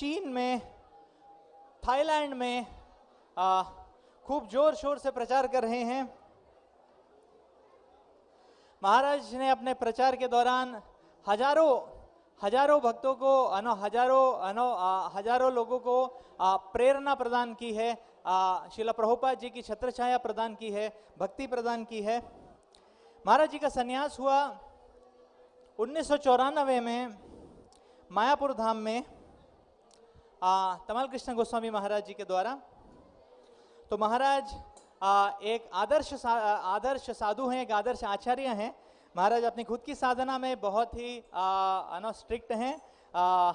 चीन में थाईलैंड में खूब ज़ोर शोर से प्रचार कर रहे हैं। महाराज ने अपने प्रचार के दौरान हज़ारों हज़ारों भक्तों को अनो हज़ारों अनो आ, हज़ारों लोगों को आ, प्रेरणा प्रदान की है। शिला प्रभुपाद जी की छत्र छाया प्रदान की है भक्ति प्रदान की है। महाराज जी का संन्यास हुआ उन्नीस सौ चौरानवे में मायापुर धाम में। तमल कृष्ण गोस्वामी महाराज जी के द्वारा। तो महाराज आ, एक आदर्श सा, आदर्श साधु हैं एक आदर्श आचार्य हैं। महाराज अपनी खुद की साधना में बहुत ही स्ट्रिक्ट हैं। आ,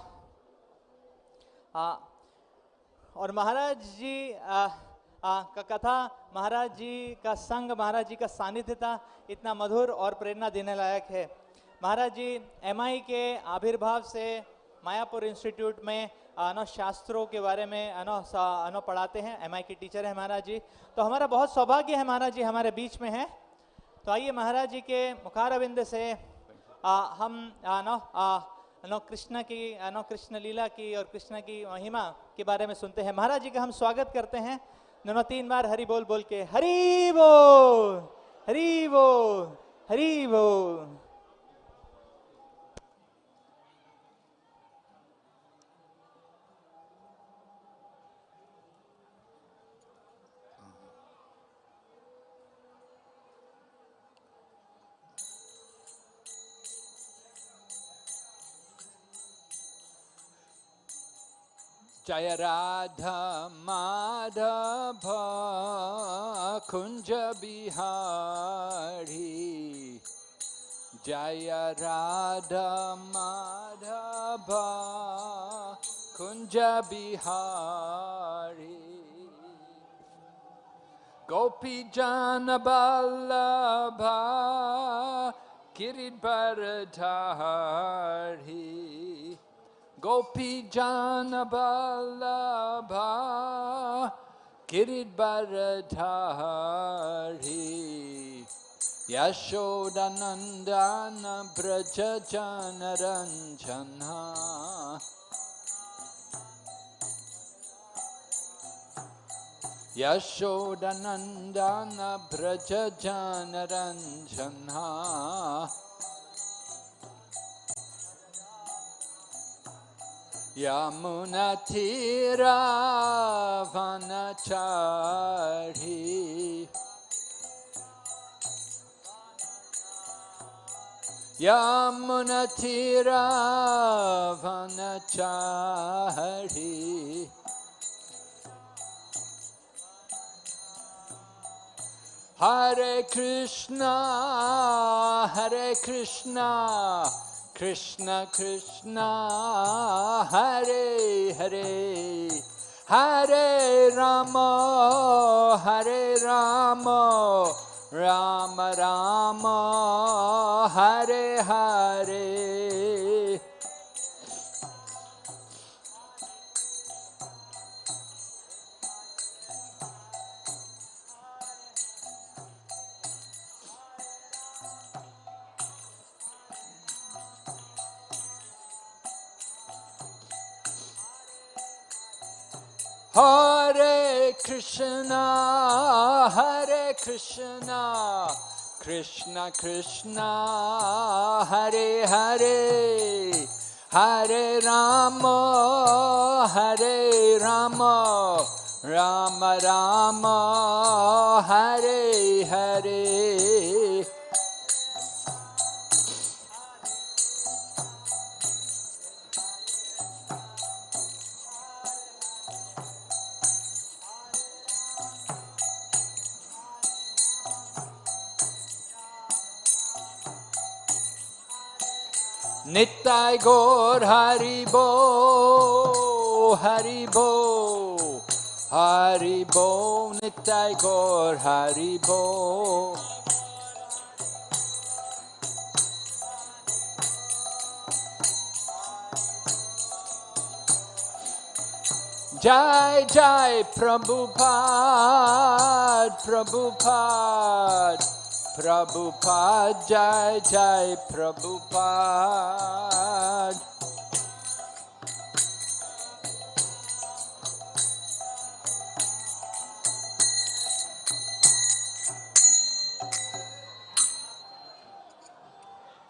आ, और महाराज जी आ, आ, का कथा महाराज जी का संग महाराज जी का सानिध्य था इतना मधुर और प्रेरणा देने लायक है। महाराज जी एमआई के आविर्भाव से मायापुर इंस्टीट्यूट में अनो शास्त्रों के बारे में अनो अनो पढ़ाते हैं। एमआई के टीचर है महाराज जी। तो हमारा बहुत सौभाग्य है महाराज जी हमारे बीच में है। तो आइए महाराज जी के मुखार मुखारविंद से आ, हम अनो अनो कृष्ण की अनो कृष्ण लीला की और कृष्ण की महिमा के बारे में सुनते हैं। महाराज जी का हम स्वागत करते हैं। दोनों तीन बार हरि बोल बोल के हरी बोल हरी बोल हरी बोल। जय राधा माधव, कुंज बिहारी। जय राधा माधव, कुंज बिहारी। गोपी जान बल्लभा, किरीट पर Gopi Jana Balabha Kiridbharadhari Yashodanandana Brajajanaranjana Yashodanandana Brajajanaranjana यमुनथिरा वनचारी यमुनथिरा वनचारी Hare Krishna, Hare Krishna, Krishna Krishna Hare Hare Hare Rama Hare Rama Rama Rama Hare Hare Hare Krishna, Hare Krishna, Krishna Krishna, Hare Hare, Hare Rama, Hare Rama, Rama Rama, Hare Hare. Nittai Gaur Haribo, Haribo, Haribo, Nittai Gaur Haribo. Jai Jai Prabhupada, Prabhupada. Prabhupada Jai Jai Prabhupada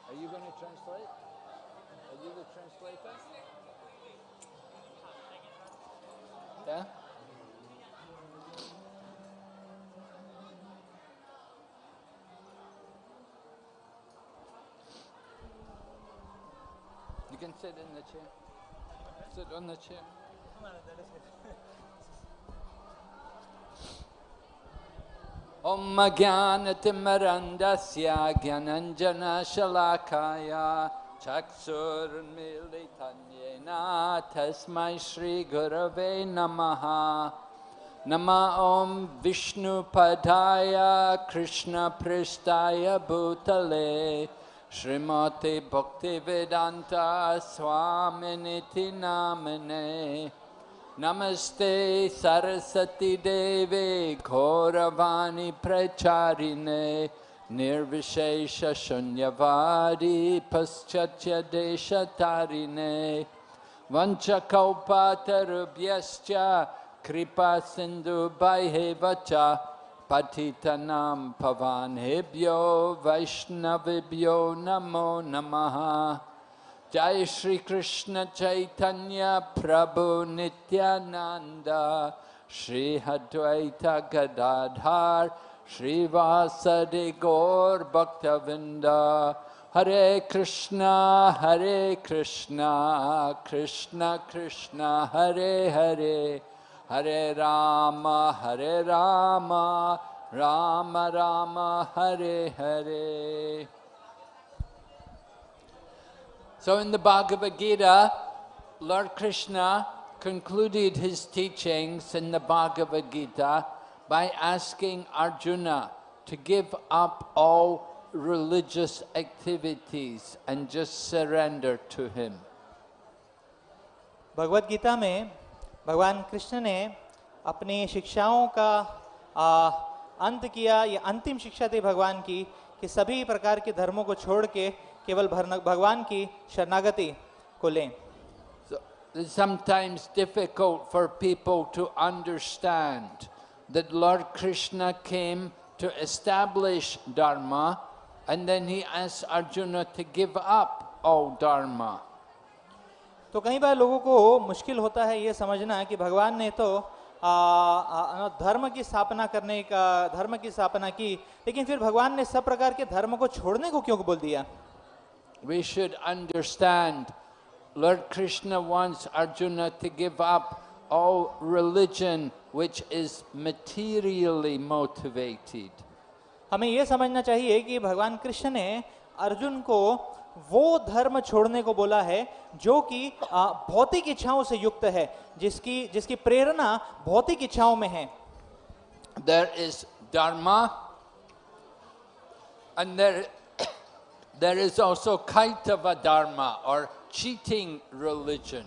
Are you going to translate? Are you going the translator? Yeah? can sit in the chair. Sit on the chair. Om Gyana Timarandasya Gyananjana Shalakaya Chaksur Militanyena Tasmai Shri Gurave Namaha Nama Om Vishnu Padaya Krishna Pristaya Bhutale श्रीमते भक्तिवेदान्ता स्वामिनिति नामिने नमस्ते सरस्वती देवे घोरवाणी प्रचारिणे निर्विशेष शून्यवादी पश्चात्य देशतारिणे वञ्चकौपातरुभ्यश्च कृपा सिन्धुभैः च पतितनां भवानेभ्यो वैष्णवेभ्यो नमो नमः। जय श्री कृष्ण चैतन्य प्रभु नित्यानंद श्री अद्वैत गदाधर श्रीवासदि गौर भक्तविंद हरे कृष्णा हरे कृष्णा, कृष्ण कृष्ण, हरे हरे। हरे राम हरे Ram Ram Ram Hare Hare So in the Bhagavad Gita, Lord Krishna concluded his teachings in the Bhagavad Gita by asking Arjuna to give up all religious activities and just surrender to him. भगवत गीता में भगवान कृष्ण ने अपनी शिक्षाओं का आ, अंत किया या अंतिम शिक्षा दी भगवान की कि सभी प्रकार के धर्मों को छोड़ के केवल भगवान की शरणागति को लें sometimes difficult for people to understand that Lord Krishna came to establish Dharma and then he asked Arjuna to give up all Dharma. तो कई बार लोगों को मुश्किल होता है ये समझना कि भगवान ने तो आ, आ, धर्म की स्थापना करने का धर्म की स्थापना की लेकिन फिर भगवान ने सब प्रकार के धर्म को छोड़ने को क्यों बोल दिया We should understand Lord Krishna wants Arjuna to give up all religion which is materially motivated. हमें ये समझना चाहिए कि भगवान कृष्ण ने अर्जुन को वो धर्म छोड़ने को बोला है जो कि भौतिक इच्छाओं से युक्त है जिसकी जिसकी प्रेरणा भौतिक इच्छाओं में है। There is dharma and there there is also kaitava dharma or cheating religion.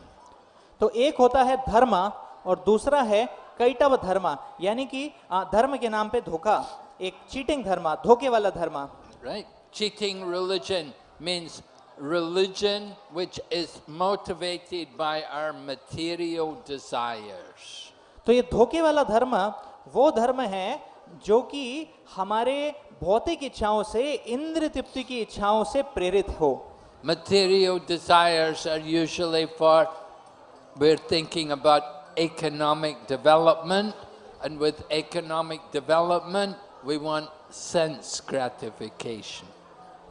तो एक होता है धर्म और दूसरा है कैटव धर्म यानी कि धर्म के नाम पे धोखा एक चीटिंग धर्म धोखे वाला धर्म। Right? Cheating religion. means religion which is motivated by our material desires तो ये धोखे वाला धर्म वो धर्म है जो कि हमारे भौतिक इच्छाओं से इंद्र तृप्ति की इच्छाओं से प्रेरित हो material desires are usually for we're thinking about economic development and with economic development we want sense gratification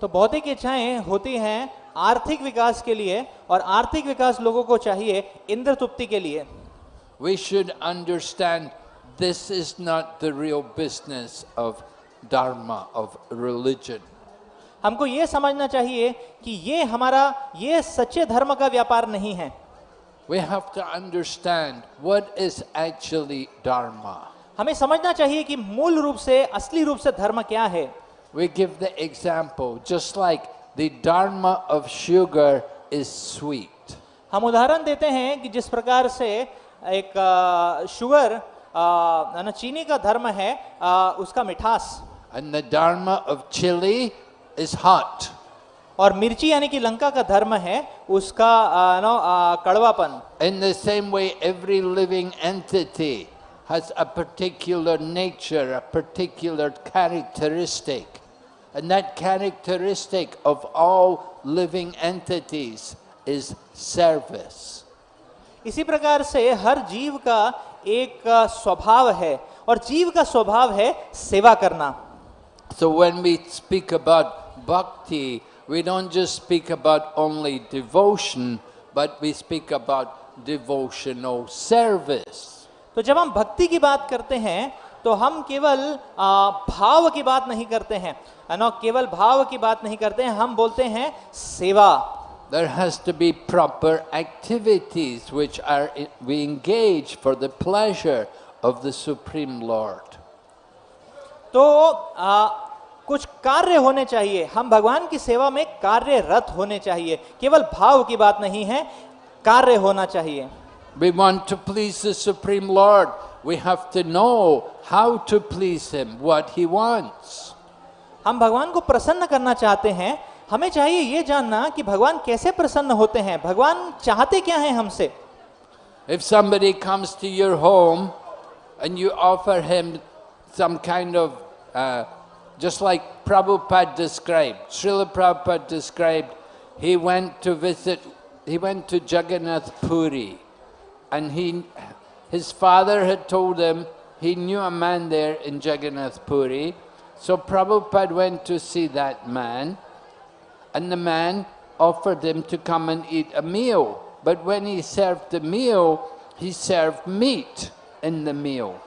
तो भौतिक इच्छाएँ होती हैं आर्थिक विकास के लिए और आर्थिक विकास लोगों को चाहिए इंद्र तृप्ति के लिए। We should understand this is not the real business of dharma of religion. हमको ये समझना चाहिए कि ये हमारा ये सच्चे धर्म का व्यापार नहीं है। We have to understand what is actually dharma. हमें समझना चाहिए कि मूल रूप से असली रूप से धर्म क्या है। we give the example just like the dharma of sugar is sweet हम उदाहरण देते हैं कि जिस प्रकार से एक आ, शुगर आ, है ना चीनी का धर्म है आ, उसका मिठास And the dharma of chili is hot. और मिर्ची यानी कि लंका का धर्म है उसका आ, no uh, कड़वापन In the same way, every living entity has a particular nature, a particular characteristic. And that characteristic of all living entities is service. इसी प्रकार से हर जीव का एक अ, स्वभाव है और जीव का स्वभाव है सेवा करना So when we speak about bhakti, we don't just speak about only devotion, but we speak about devotional service. तो जब हम भक्ति की बात करते हैं तो हम केवल भाव की बात नहीं करते हैं। ना? केवल भाव की बात नहीं करते हैं हम बोलते हैं सेवा। There has to be proper activities which are we engage for the pleasure of the Supreme Lord. तो आ, कुछ कार्य होने चाहिए। हम भगवान की सेवा में कार्यरत होने चाहिए। केवल भाव की बात नहीं है कार्य होना चाहिए। We want to please the Supreme Lord. We have to know how to please Him, what He wants. हम भगवान को प्रसन्न करना चाहते हैं हमें चाहिए ये जानना कि भगवान कैसे प्रसन्न होते हैं भगवान चाहते क्या हैं हमसे If somebody comes to your home and you offer him some kind of, uh, just like Prabhupada described, Srila Prabhupada described, he went to visit, he went to Jagannath Puri and he, his father had told him he knew a man there in Jagannath Puri. So Prabhupada went to see that man and the man offered him to come and eat a meal. But when he served the meal, he served meat in the meal.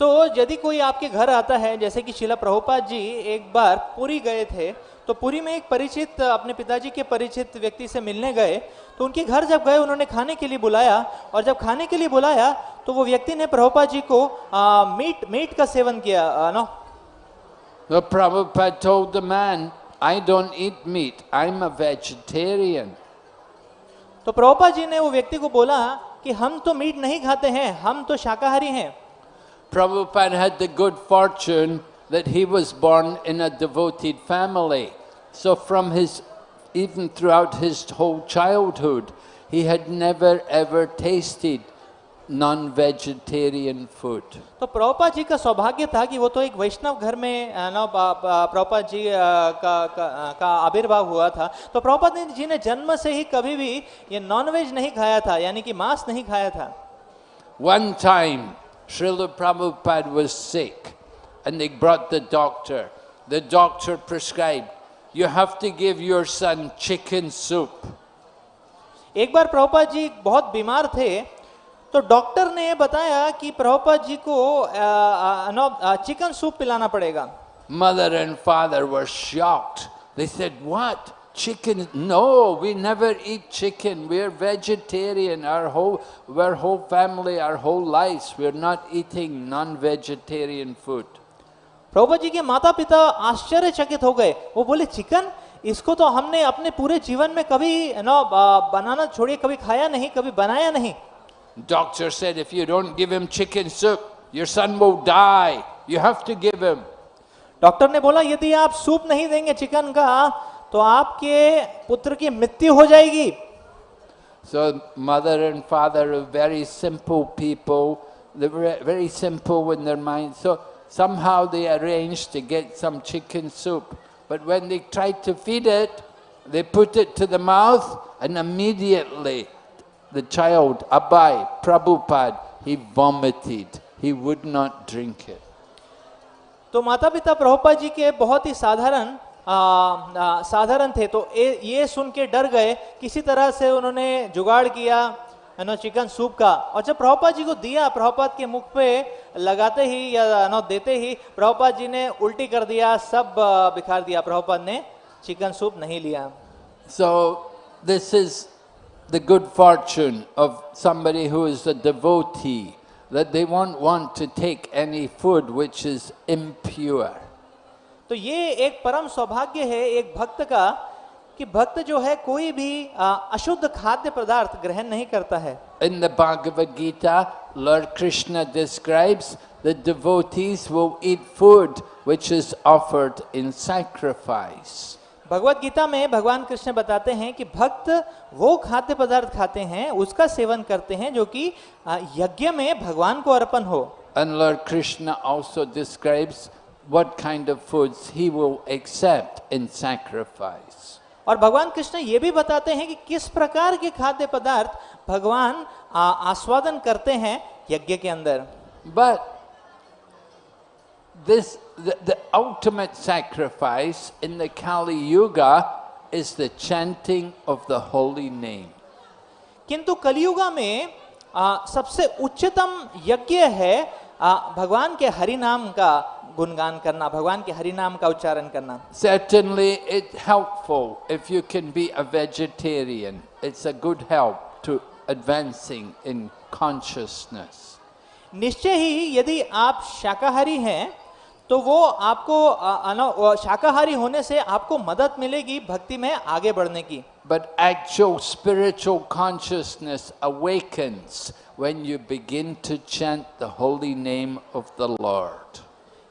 तो यदि कोई आपके घर आता है जैसे कि शिला प्रभुपाद जी एक बार पुरी गए थे तो पुरी में एक परिचित अपने पिताजी के परिचित व्यक्ति से मिलने गए तो उनके घर जब गए उन्होंने खाने के लिए बुलाया और जब खाने के लिए बुलाया तो वो व्यक्ति ने प्रभुपाद जी को आ, मीट मीट का सेवन किया no. The Prabhupada told the man, I don't eat meat, I'm a vegetarian. तो प्रभुपाद जी ने वो व्यक्ति को बोला कि हम तो मीट नहीं खाते हैं हम तो शाकाहारी हैं। Prabhupada had the good fortune that he was born in a devoted family. So from his, even throughout his whole childhood, he had never ever tasted non-vegetarian food. तो प्रभुपाद जी का सौभाग्य था कि वो तो एक वैष्णव घर में अ, ना पा- पा- प्रभुपाद जी अ, का का, का आविर्भाव हुआ था तो प्रभुपाद जी ने जन्म से ही कभी भी ये नॉनवेज नहीं खाया था यानी कि मांस नहीं खाया था One time, Srila Prabhupada was sick and they brought the doctor. The doctor prescribed, you have to give your son chicken soup. एक बार प्रभुपाद जी बहुत बीमार थे तो डॉक्टर ने बताया कि प्रभुपाद जी को अ, अ, नो, अ, चिकन सूप पिलाना पड़ेगा Mother and father were shocked. They said, what? Chicken? No, we never eat chicken. We're vegetarian. Our whole, our whole family, our whole lives, we're not eating non-vegetarian food. Prabhupada ji के माता पिता आश्चर्यचकित हो गए वो बोले चिकन इसको तो हमने अपने पूरे जीवन में कभी नो अ, बनाना छोड़िए कभी खाया नहीं कभी बनाया नहीं Doctor said, if you don't give him chicken soup, your son will die. You have to give him. Doctor ने बोला यदि आप सूप नहीं देंगे चिकन का तो आपके पुत्र की मृत्यु हो जाएगी So mother and father are very simple people. They were very simple in their mind. So somehow they arranged to get some chicken soup. But when they tried to feed it, they put it to the mouth and immediately the child, Abai, Prabhupada, he vomited. He would not drink it. तो माता पिता प्रभुपाद जी के बहुत ही साधारण साधारण थे तो ये ये सुन के डर गए किसी तरह से उन्होंने जुगाड़ किया ना चिकन सूप का। और जब प्रभुपाद जी को दिया प्रभुपाद के मुख पे लगाते ही या नो देते ही प्रभुपाद जी ने उल्टी कर दिया सब बिखार दिया। प्रभुपाद ने चिकन सूप नहीं लिया। So this is the good fortune of somebody who is a devotee, that they won't want to take any food which is impure. तो ये एक परम सौभाग्य है एक भक्त का कि भक्त जो है कोई भी अशुद्ध खाद्य पदार्थ ग्रहण नहीं करता है। In the Bhagavad Gita lord Krishna describes the devotees who eat food which is offered in sacrifice Bhagavad Gita में भगवान कृष्ण बताते हैं कि भक्त वो खाद्य पदार्थ खाते हैं उसका सेवन करते हैं जो कि यज्ञ में भगवान को अर्पण हो। And lord Krishna also describes what kind of foods he will accept in sacrifice. और भगवान कृष्ण ये भी बताते हैं कि किस प्रकार के खाद्य पदार्थ भगवान आस्वादन करते हैं यज्ञ के अंदर। But this ultimate sacrifice in the Kali yuga is the chanting of the holy name किंतु कलयुगा में आ, सबसे उच्चतम यज्ञ है आ, भगवान के हरि नाम का। गुणगान करना भगवान के हरि नाम का उच्चारण करना। Certainly it helpful if you can be a vegetarian. It's a good help to advancing in consciousness. निश्चय ही यदि आप शाकाहारी हैं तो वो आपको शाकाहारी होने से आपको मदद मिलेगी भक्ति में आगे बढ़ने की। But actual spiritual consciousness awakens when you begin to chant the holy name of the lord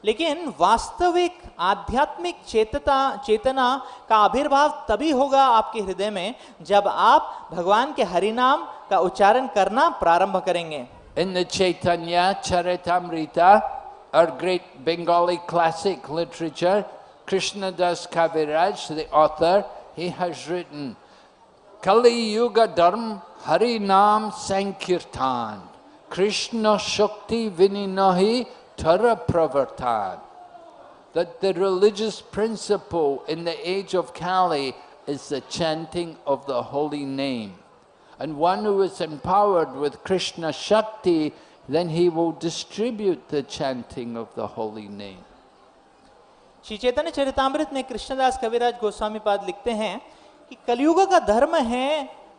लेकिन वास्तविक आध्यात्मिक चेतता, चेतना का आविर्भाव तभी होगा आपके हृदय में जब आप भगवान के हरि नाम का उच्चारण करना प्रारंभ करेंगे। इन चैतन्य चरितमृता और great Bengali classic literature Krishnadas Kaviraj the author he has written Kali yuga dharma Hari नाम संकीर्तन कृष्ण शक्ति विनिनहि Tara Pravartan. That the religious principle in the age of Kali is the chanting of the holy name. And one who is empowered with Krishna Shakti, then he will distribute the chanting of the holy name. Shri Chaitanya Charitamrita में कृष्णदास कविराज गोस्वामी पाद लिखते हैं कि कलयुग का धर्म है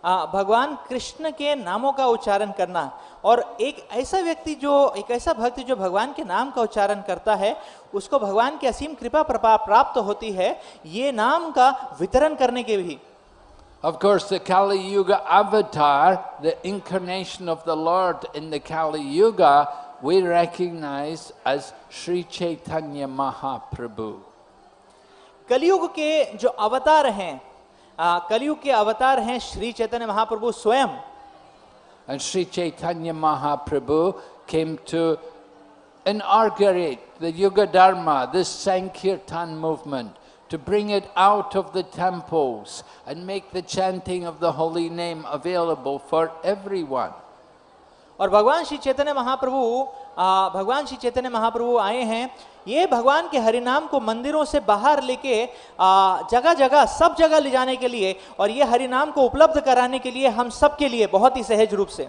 भगवान कृष्ण के नामों का उच्चारण करना और एक ऐसा व्यक्ति जो एक ऐसा भक्ति जो भगवान के नाम का उच्चारण करता है उसको भगवान की असीम कृपा प्रपा प्राप्त होती है ये नाम का वितरण करने के भी Of course, the Kali Yuga avatar, the incarnation of the Lord in the Kali Yuga, we recognize as Sri Chaitanya Mahaprabhu. कलयुग के जो अवतार हैं कलयुग के अवतार हैं श्री चैतन्य महाप्रभु स्वयं And Sri Chaitanya Mahaprabhu came to inaugurate the Yuga Dharma, this Sankirtan movement, to bring it out of the temples and make the chanting of the holy name available for everyone. और भगवान श्री चैतन्य महाप्रभु भगवान श्री चैतन्य महाप्रभु आए हैं ये भगवान के हरिनाम को मंदिरों से बाहर लेके जगह जगह, सब जगह ले जाने के लिए और ये हरिनाम को उपलब्ध कराने के लिए हम सबके लिए बहुत ही सहज रूप से।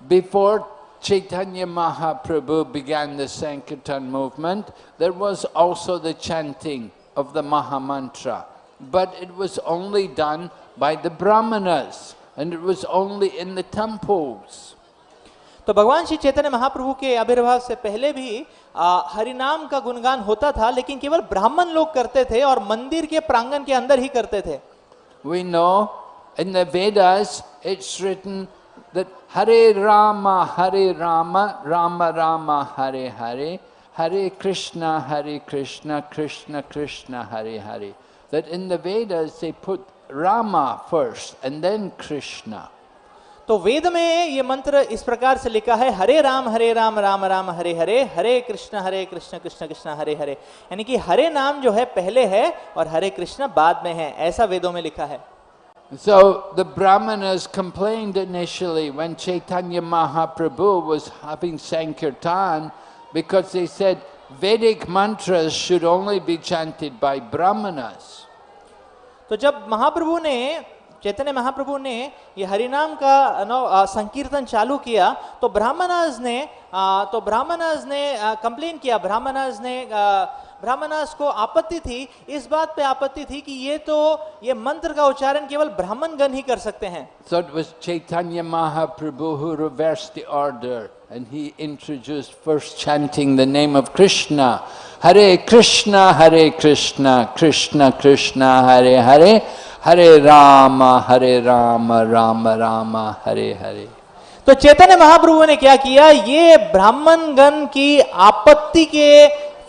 Before Chaitanya Mahaprabhu began the sankirtan movement there was also the chanting of the mahamantra but it was only done by the brahman and it was only in the तो भगवान श्री चैतन्य महाप्रभु के आविर्भाव से पहले भी आ, हरिनाम का गुणगान होता था लेकिन केवल ब्राह्मण लोग करते थे और मंदिर के प्रांगण के अंदर ही करते थे We know in the Vedas it's written that Hare Rama, Hare Rama, Rama Rama, Hare Hare, Hare Krishna, Hare Krishna, Krishna Krishna, Hare Hare. That in the Vedas they put Rama first and then Krishna. तो वेद में ये मंत्र इस प्रकार से लिखा है हरे राम हरे राम राम राम हरे हरे हरे कृष्ण हरे कृष्ण कृष्ण कृष्ण हरे हरे यानी कि हरे नाम जो है पहले है और हरे कृष्ण बाद में है ऐसा वेदों में लिखा है So the Brahmanas complained initially when Chaitanya Mahaprabhu was having Sankirtan because they said Vedic mantras should only be chanted by Brahmanas. तो जब महाप्रभु ने चैतन्य महाप्रभु ने ये हरिनाम का नो संकीर्तन चालू किया तो ब्राह्मणाज ने आ, तो ब्राह्मणाज ने कंप्लेन किया ब्राह्मणाज ने ब्राह्मणाज को आपत्ति थी इस बात पे आपत्ति थी कि ये तो ये मंत्र का उच्चारण केवल ब्राह्मण गण ही कर सकते हैं। So it was Chaitanya Mahaprabhu who reversed the order. And he introduced first chanting the name of Krishna. Hare Krishna, Hare Krishna, Krishna Krishna, Hare Hare, Hare Rama, Hare Rama, Rama Rama, Hare Hare. तो चैतन्य महाप्रभु ने क्या किया ये ब्राह्मण गण की आपत्ति के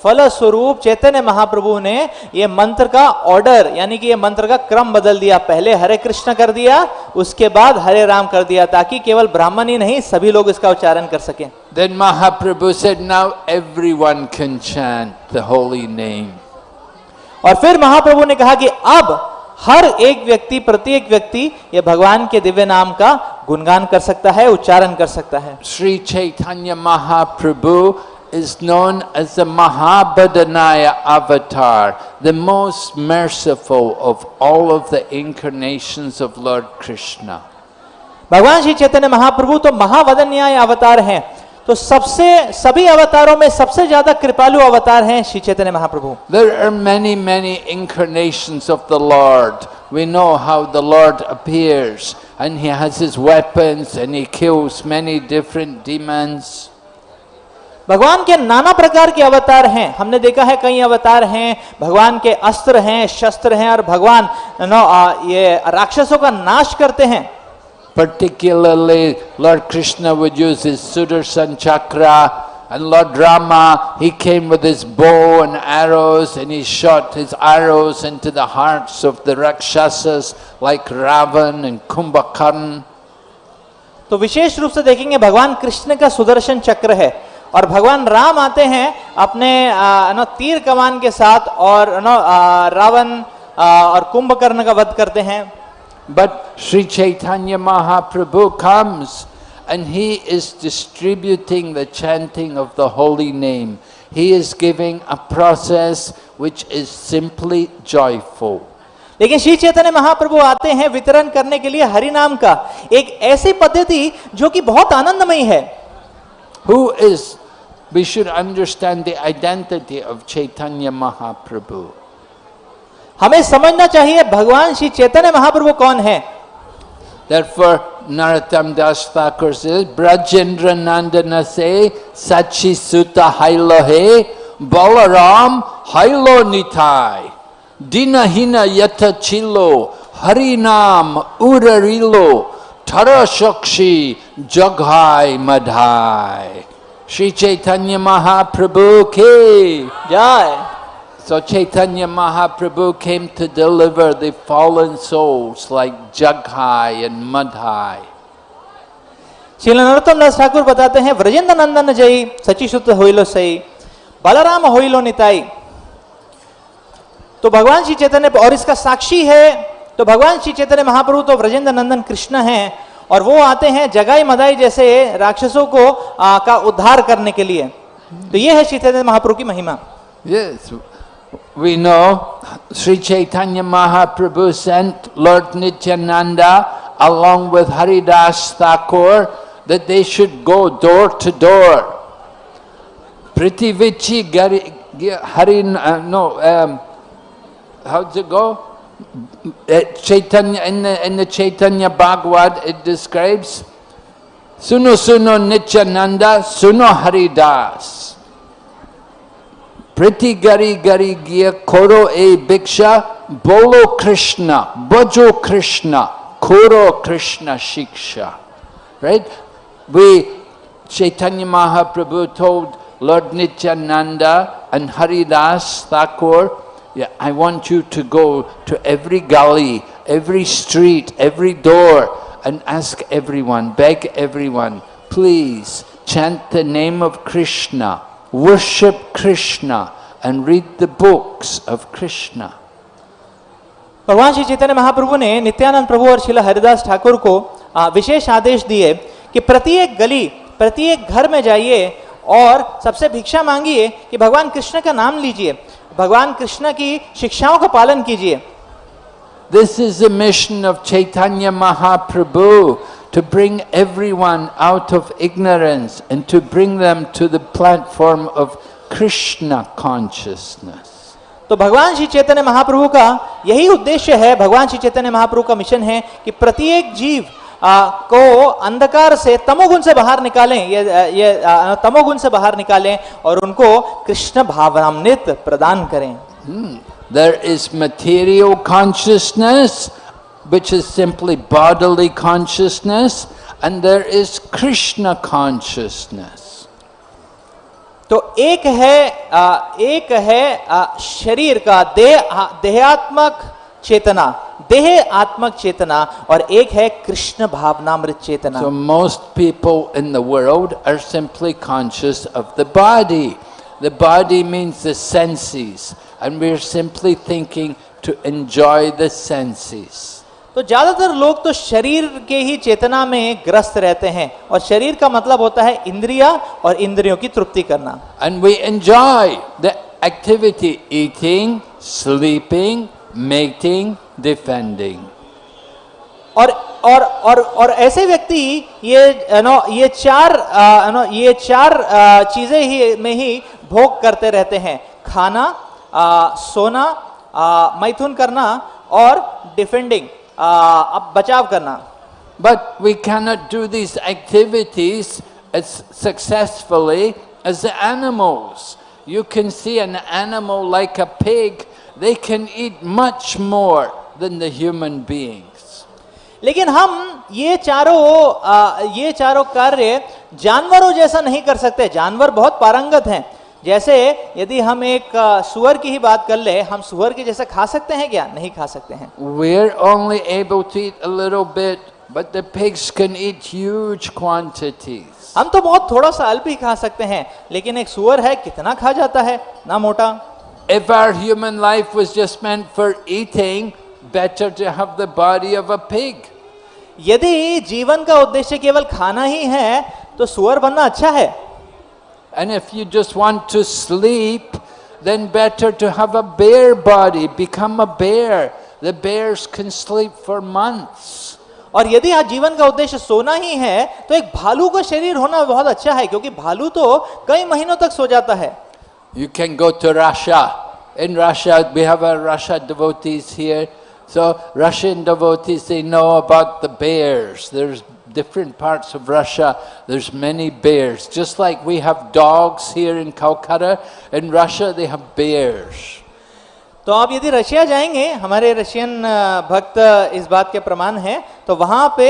फलस्वरूप चैतन्य महाप्रभु ने ये मंत्र का ऑर्डर यानी कि ये मंत्र का क्रम बदल दिया। पहले हरे कृष्ण कर दिया उसके बाद हरे राम कर दिया ताकि केवल ब्राह्मण ही नहीं सभी लोग इसका उच्चारण कर सकें। Then Mahaprabhu said, now everyone can chant the holy name. और फिर महाप्रभु ने कहा कि अब हर एक व्यक्ति प्रत्येक व्यक्ति ये भगवान के दिव्य नाम का गुणगान कर सकता है उच्चारण कर सकता है। Shri Chaitanya Mahaprabhu is known as the Mahabhadanaya avatar, the most merciful of all of the incarnations of Lord Krishna. भगवान श्री चैतन्य महाप्रभु तो महावदन्याय अवतार हैं तो सबसे सभी अवतारों में सबसे ज्यादा कृपालु अवतार हैं श्री चैतन्य महाप्रभु There are many, many incarnations of the Lord. We know how the Lord appears and he has his weapons and he kills many different demons. भगवान के नाना प्रकार के अवतार हैं हमने देखा है कई अवतार हैं भगवान के अस्त्र हैं शस्त्र हैं और भगवान नो ये राक्षसों का नाश करते हैं Particularly, Lord Krishna would use his Sudarshan chakra, and Lord Rama, he came with his bow and arrows, and he shot his arrows into the hearts of the Rakshasas like Ravan and Kumbhakarna. तो विशेष रूप से देखेंगे भगवान कृष्ण का सुदर्शन चक्र है और भगवान राम आते हैं अपने आ, तीर कमान के साथ और रावण और कुंभकर्ण का वध करते हैं। But Shri Chaitanya Mahaprabhu comes and he is distributing the chanting of the holy name he is giving a process which is simply joyful लेकिन श्री चैतन्य महाप्रभु आते हैं वितरण करने के लिए हरि नाम का। एक ऐसी पद्धति जो कि बहुत आनंदमय है। Who is we should understand the identity of Chaitanya Mahaprabhu. हमें समझना चाहिए भगवान श्री चैतन्य महाप्रभु कौन है Therefore, Narottam Das Thakur says, Brajendra Nandana se Sachi Sutta Hailo he Balaram Hailo Nitai Dinahina Yata Chilo Harinam Urarilo Tara Shakshi Jaghai Madhai Sri Chaitanya Mahaprabhu ki जय So Chaitanya Mahaprabhu came to deliver the fallen souls like Jaghai and Madhai. Shri Narottam दास ठाकुर बताते हैं व्रजेंद्र नंदन जय सची शुद्ध होइलो सही, बलराम होइलो निताई। तो भगवान श्री चैतन्य, और इसका साक्षी है तो भगवान श्री चैतन्य महाप्रभु तो व्रजेंद्र नंदन कृष्ण हैं। और वो आते हैं जगाई मदाई जैसे राक्षसों को आ, का उद्धार करने के लिए तो ये है चैतन्य महाप्रभु की महिमा Yes, we know Sri Chaitanya Mahaprabhu sent Lord Nityananda along with Haridas Thakur that they should go door to door. Pritivichi Gari, Harin, uh, no, um, how's it go? Chaitanya, in the, in the Chaitanya Bhagavad it describes Suno Suno Nityananda, Suno Haridas. Priti gari gari gya koro e bhiksha bolo Krishna, bhajo Krishna, koro Krishna shiksha. Right? We, Chaitanya Mahaprabhu told Lord Nityananda and Haridas Thakur, yeah, I want you to go to every gully, every street, every door and ask everyone, beg everyone, please chant the name of Krishna, worship Krishna and read the books of Krishna. भगवान श्री चैतन्य महाप्रभु ने नित्यानंद प्रभु और शिला हरिदास ठाकुर को विशेष आदेश दिए कि प्रत्येक गली प्रत्येक घर में जाइए और सबसे भिक्षा मांगिए कि भगवान कृष्ण का नाम लीजिए भगवान कृष्ण की शिक्षाओं का पालन कीजिए This is the mission of Chaitanya Mahaprabhu to bring everyone out of ignorance and to bring them to the platform of Krishna consciousness. तो भगवान श्री चैतन्य महाप्रभु का यही उद्देश्य है भगवान श्री चैतन्य महाप्रभु का मिशन है कि प्रत्येक जीव आ, को अंधकार से तमोगुण से बाहर निकालें ये ये तमोगुण से बाहर निकालें और उनको कृष्ण भावनामृत प्रदान करें There is material consciousness, which is simply bodily consciousness, and there is Krishna consciousness. तो एक है एक है शरीर का देह देहात्मक चेतना देह आत्मक चेतना और एक है कृष्ण भावना मृत चेतना most people in the are simply conscious of the body the body means the senses and we are simply thinking to enjoy the senses तो ज़्यादातर लोग तो शरीर के ही चेतना में ग्रस्त रहते हैं और शरीर का मतलब होता है इंद्रिया और इंद्रियों की तृप्ति करना। And we enjoy the activity eating sleeping mating defending और और और और ऐसे व्यक्ति ये नो ये चार uh, नो ये चार uh, चीज़ें ही में ही भोग करते रहते हैं। खाना आ, सोना मैथुन करना और डिफेंडिंग अब बचाव करना। But we can not do this activities successfully as animals you can see an animal like a fake they can eat much more than the human beings. लेकिन हम ये चारों ये चारों कार्य जानवरों जैसा नहीं कर सकते। जानवर बहुत पारंगत हैं। जैसे यदि हम एक सुअर की ही बात कर ले हम सुअर के जैसे खा सकते हैं क्या? नहीं खा सकते हैं। We're only able to eat a little bit, but the pigs can eat huge quantities. हम तो बहुत थोड़ा सा अल्प ही खा सकते हैं लेकिन एक सुअर है कितना खा जाता है? ना मोटा। If our human life was just meant for eating, better to have the body of a pig. यदि जीवन का उद्देश्य केवल खाना ही है तो सुअर बनना अच्छा है And if you just want to sleep, then better to have a bear body, become a bear. The bears can sleep for months. और यदि आज जीवन का उद्देश्य सोना ही है तो एक भालू का शरीर होना बहुत अच्छा है क्योंकि भालू तो कई महीनों तक सो जाता है You can go to Russia. In Russia, we have our Russia devotees here. So Russian devotees, they know about the bears. There's different parts of Russia, there's many bears. Just like we have dogs here in Calcutta, in Russia they have bears. तो आप यदि Russia जाएंगे हमारे Russian अ, भक्त इस बात के प्रमाण हैं तो वहां पे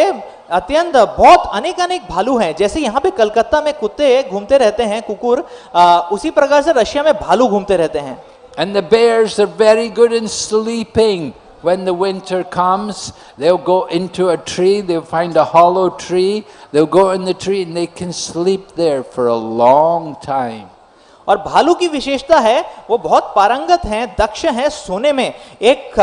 अत्यंत बहुत अनेक अनेक भालू हैं जैसे यहाँ पे कलकत्ता में कुत्ते घूमते रहते हैं कुकुर अ, उसी प्रकार से रशिया में भालू घूमते रहते हैं And the bears are very good in sleeping. When the winter comes, they'll go into a tree, they'll find a hollow tree, they'll go in the tree and they can sleep there for a long time. और भालू की विशेषता है, वो बहुत पारंगत हैं, दक्ष हैं सोने में। एक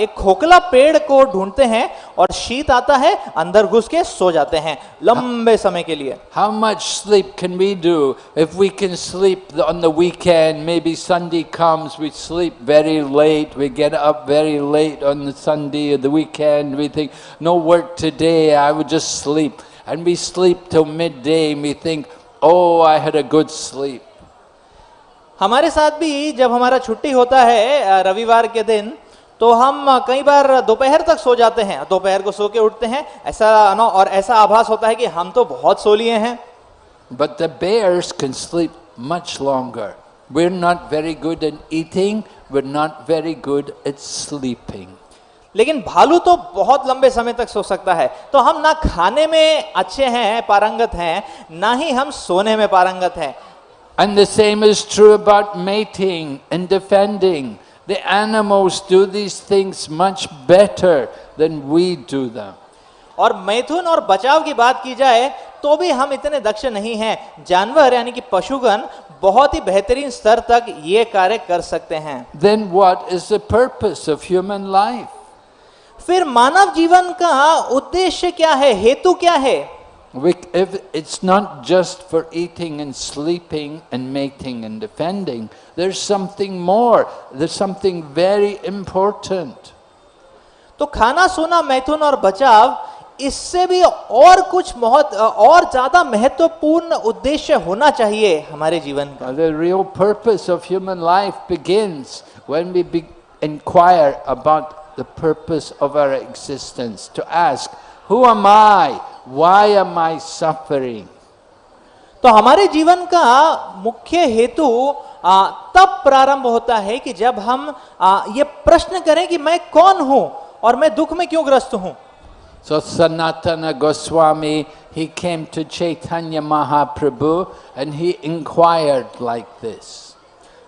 एक खोखला पेड़ को ढूंढते हैं और शीत आता है, अंदर घुस के सो जाते हैं, लंबे समय के लिए। How much sleep can we do if we can sleep on the weekend may be Sunday comes we sleep very late we get up very late on the Sunday the weekend we think no work today I would just sleep and we sleep till mid we think oh I had a good sleep हमारे साथ भी जब हमारा छुट्टी होता है रविवार के दिन तो हम कई बार दोपहर तक सो जाते हैं। दोपहर को सो के उठते हैं। ऐसा ना और ऐसा आभास होता है कि हम तो बहुत सो लिए हैं। But the bears can sleep much longer. We're not very good at eating, we're not very good at sleeping. लेकिन भालू तो बहुत लंबे समय तक सो सकता है। तो हम ना खाने में अच्छे हैं पारंगत हैं ना ही हम सोने में पारंगत हैं। And the same is true about mating and defending. The animals do these things much better than we do them. और मैथुन और बचाव की बात की जाए तो भी हम इतने दक्ष नहीं हैं जानवर यानी कि पशुगण बहुत ही बेहतरीन स्तर तक ये कार्य कर सकते हैं Then what is the purpose of human life? फिर मानव जीवन का उद्देश्य क्या है हेतु क्या है We, if it's not just for eating and sleeping and mating and defending, there's something more. There's something very important. तो खाना सोना मैथुन और बचाव इससे भी और कुछ बहुत और ज्यादा महत्वपूर्ण उद्देश्य होना चाहिए हमारे जीवन का Uh, The real purpose of human life begins when we be- inquire about the purpose of our existence. To ask, Who am I? Why am I suffering? तो हमारे जीवन का मुख्य हेतु तब प्रारंभ होता है कि जब हम आ, ये प्रश्न करें कि मैं कौन हूँ और मैं दुख में क्यों ग्रस्त हूँ So Sanatana Goswami, he came to Chaitanya Mahaprabhu and he inquired like this.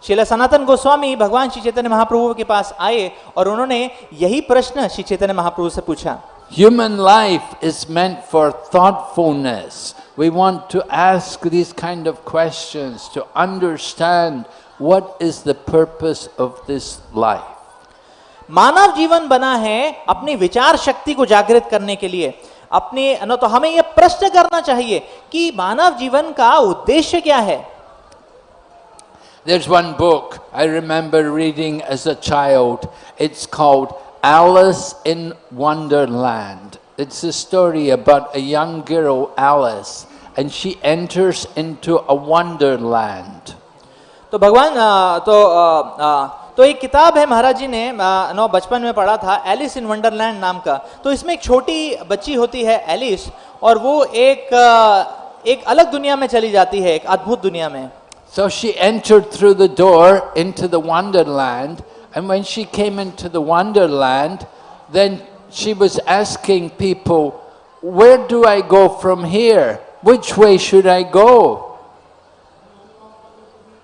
शिला सनातन गोस्वामी भगवान श्री चैतन्य महाप्रभु के पास आए और उन्होंने यही प्रश्न श्री चैतन्य महाप्रभु से पूछा Human life is meant for thoughtfulness. We want to ask these kind of questions to understand what is the purpose of this life. मानव जीवन बना है अपनी विचार शक्ति को जागृत करने के लिए अपने न तो हमें यह प्रश्न करना चाहिए कि मानव जीवन का उद्देश्य क्या है There's one book I remember reading as a child. It's called Alice in Wonderland. It's a story about a young girl, Alice, and she enters into a wonderland. तो भगवान अ, तो अ, अ, तो एक किताब है महाराज जी ने अ, नो बचपन में पढ़ा था एलिस इन वंडरलैंड नाम का तो इसमें एक छोटी बच्ची होती है एलिस और वो एक अ, एक अलग दुनिया में चली जाती है एक अद्भुत दुनिया में So she entered through the door into the wonderland, and when she came into the wonderland, then she was asking people, Where do I go from here? Which way should I go?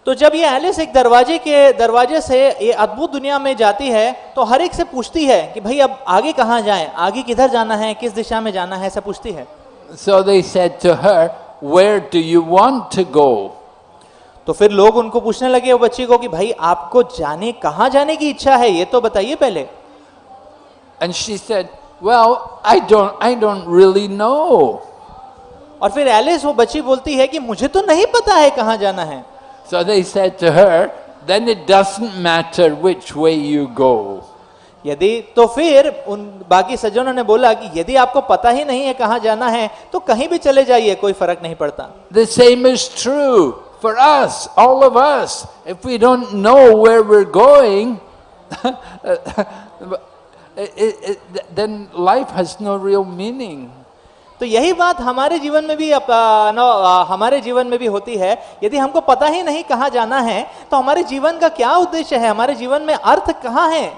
तो जब ये Alice एक दरवाजे के दरवाजे से ये अद्भुत दुनिया में जाती है तो हर एक से पूछती है कि भाई अब आगे कहाँ जाएं आगे किधर जाना है किस दिशा में जाना है ऐसा पूछती है So they said to her, Where do you want to go? तो फिर लोग उनको पूछने लगे वो बच्ची को कि भाई आपको जाने कहाँ जाने की इच्छा है? ये तो बताइए पहले। And she said, Well, I don't, I don't really know. और फिर एलिस वो बच्ची बोलती है कि मुझे तो नहीं पता है कहाँ जाना है। So they said to her, Then it doesn't matter which way you go. यदि तो फिर उन बाकी सज्जनों ने बोला कि यदि आपको पता ही नहीं है कहाँ जाना है तो कहीं भी चले जाइए कोई फ़र्क नहीं पड़ता। The same is true. for us, all of us. If we don't know where we're going, it, it, it, then life has no real meaning. तो यही बात हमारे जीवन में भी अप- आ, नो, आ, हमारे जीवन में भी होती है यदि हमको पता ही नहीं कहाँ जाना है तो हमारे जीवन का क्या उद्देश्य है हमारे जीवन में अर्थ कहाँ है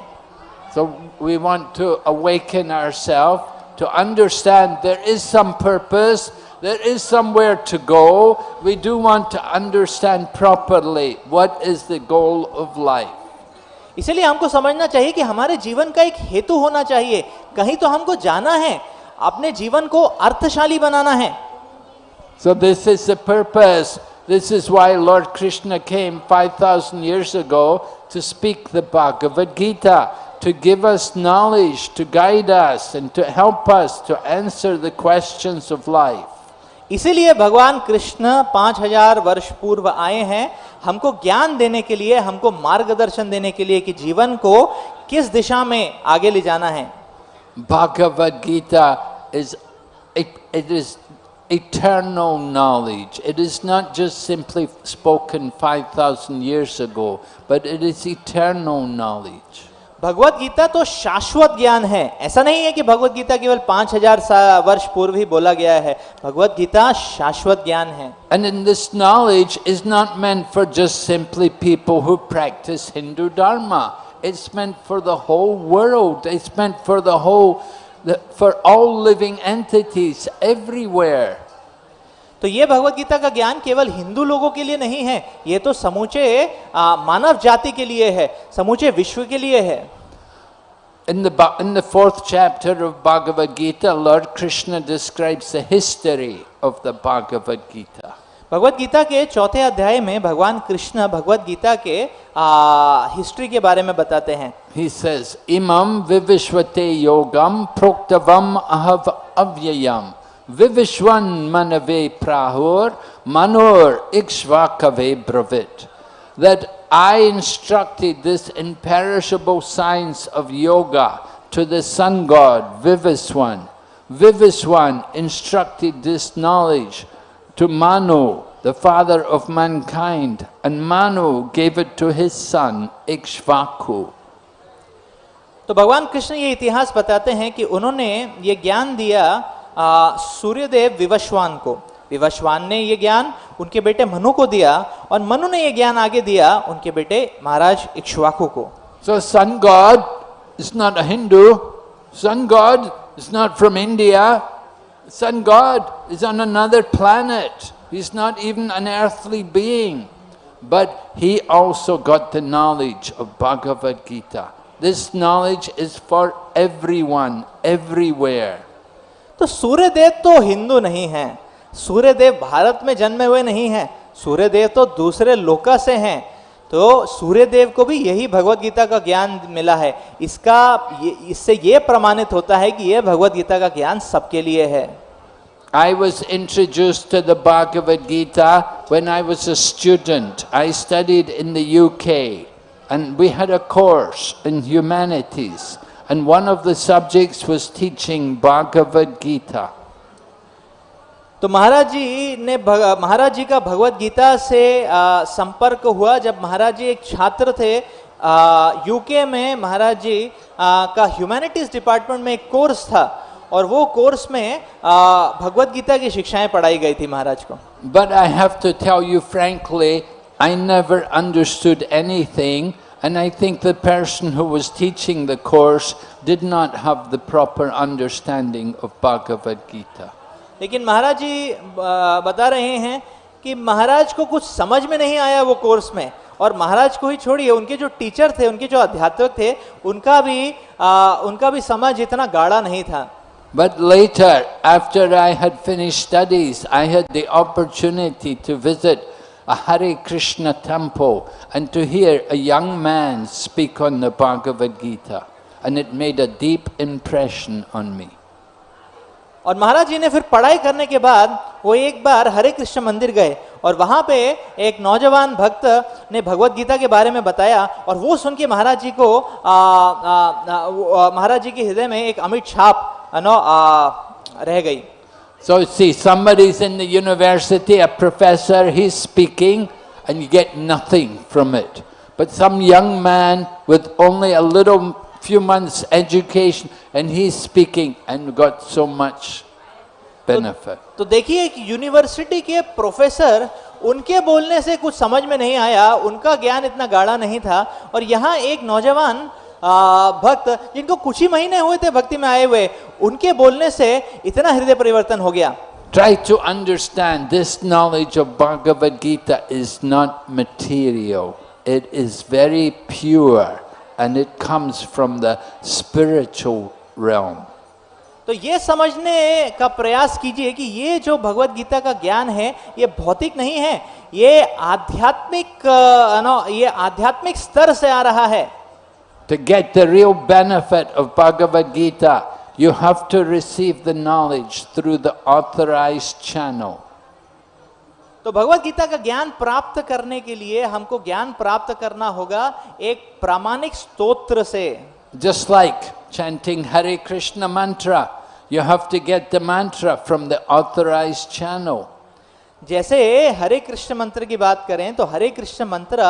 So we want to awaken ourselves to understand there is some purpose, there is somewhere to go. We do want to understand properly what is the goal of life. इसलिए हमको समझना चाहिए कि हमारे जीवन का एक हेतु होना चाहिए कहीं तो हमको जाना है अपने जीवन को अर्थशाली बनाना है So this is the purpose. This is why Lord Krishna came 5,000 years ago to speak the Bhagavad Gita, to give us knowledge, to guide us, and to help us to answer the questions of life. इसीलिए भगवान कृष्ण 5000 वर्ष पूर्व आए हैं, हमको ज्ञान देने के लिए, हमको मार्गदर्शन देने के लिए कि जीवन को किस दिशा में आगे ले जाना है। Bhagavad Gita is it is eternal knowledge. It is not just simply spoken 5000 years it but it is Bhagavad Gita तो शाश्वत ज्ञान है। ऐसा नहीं है कि भगवत गीता केवल पाँच हज़ार वर्ष पूर्व ही बोला गया है। भगवत गीता शाश्वत ज्ञान है। And in this knowledge is not meant for just simply people who practice Hindu derma it's meant for the whole world it's meant for the whole for all living entities everywhere तो ये भगवत गीता का ज्ञान केवल हिंदू लोगों के लिए नहीं है ये तो समूचे मानव जाति के लिए है समूचे विश्व के लिए है In the, in the fourth chapter of Bhagavad Gita, Lord Krishna describes the history of the Bhagavad Gita. Bhagavad Gita के चौथे अध्याय में भगवान कृष्ण भगवत गीता के हिस्ट्री के बारे में बताते हैं He says, Imam vivishvate yogam proktavam ahav avyayam विविश्वन मन वे प्राहुर, मनोर इक्ष्वाक वे ब्रवित। That I instructed this imperishable science of yoga to the sun god Vivasvan Vivasvan instructed this knowledge to Manu the father of mankind and Manu gave it to his son Ikshvaku तो भगवान कृष्ण ये इतिहास बताते हैं कि उन्होंने ये ज्ञान दिया सूर्यदेव विवश्वान को। विवश्वान ने यह ज्ञान उनके बेटे मनु को दिया और मनु ने यह ज्ञान आगे दिया उनके बेटे महाराज इक्ष्वाकु को। So sun god is not a Hindu sun god is not from India sun god is on another planet he is not even an earthly being but he also got the knowledge of Bhagavad Gita this knowledge is for everyone everywhere तो सूर्यदेव तो हिंदू नहीं है। सूर्यदेव भारत में जन्मे हुए नहीं हैं। सूर्यदेव तो दूसरे लोका से हैं। तो सूर्य देव को भी यही भगवत गीता का ज्ञान मिला है। इसका इससे ये प्रमाणित होता है कि ये भगवत गीता का ज्ञान सबके लिए है। I was introduced to the Bhagavad Gita when I was a student. I studied in the UK and we had a course in humanities. And one of the subjects was teaching Bhagavad Gita. तो महाराज जी ने महाराज जी का भगवत गीता से आ, संपर्क हुआ जब महाराज जी एक छात्र थे यूके में महाराज जी आ, का ह्यूमैनिटीज डिपार्टमेंट में एक कोर्स था और वो कोर्स में आ, भगवत गीता की शिक्षाएँ पढ़ाई गई थी महाराज को But I have to tell you frankly, I never understood anything and I think the person who was teaching the course did not have the proper understanding of Bhagavad Gita. लेकिन महाराज जी आ, बता रहे हैं कि महाराज को कुछ समझ में नहीं आया वो कोर्स में और महाराज को ही छोड़िए उनके जो टीचर थे उनके जो अध्यात्मक थे उनका भी आ, उनका भी समझ इतना गाढ़ा नहीं था But later, after I had finished studies, I had the opportunity to visit a Hare Krishna temple and to hear a young man speak on the Bhagavad Gita. And it made a deep impression on me. और महाराज जी ने फिर पढ़ाई करने के बाद वो एक बार हरे कृष्ण मंदिर गए और वहाँ पे एक नौजवान भक्त ने भगवत गीता के बारे में बताया और वो सुन के महाराज जी को महाराज जी के हृदय में एक अमिट छाप नो आ, रह गई So see, somebody's in the university, a professor, he's speaking, and you get nothing from it. But some young man with only a little few months education, and he's speaking and got so much benefit. तो देखिए कि university के professor उनके बोलने से कुछ समझ में नहीं आया उनका ज्ञान इतना गाढ़ा नहीं था और यहाँ एक नौजवान आ, भक्त जिनको कुछ ही महीने हुए थे भक्ति में आए हुए उनके बोलने से इतना हृदय परिवर्तन हो गया Try to understand this knowledge of Bhagavad Gita is not material. It is very pure and it comes from the spiritual realm. तो ये समझने का प्रयास कीजिए कि ये जो भगवत गीता का ज्ञान है ये भौतिक नहीं है ये आध्यात्मिक नो ये आध्यात्मिक स्तर से आ रहा है To get the real benefit of Bhagavad Gita, you have to receive the knowledge through the authorized channel. तो भगवत गीता का ज्ञान प्राप्त करने के लिए हमको ज्ञान प्राप्त करना होगा एक प्रामाणिक स्तोत्र से Just like chanting Hare Krishna mantra, you have to get the mantra from the authorized channel. जैसे हरे कृष्ण मंत्र की बात करें तो हरे कृष्ण मंत्र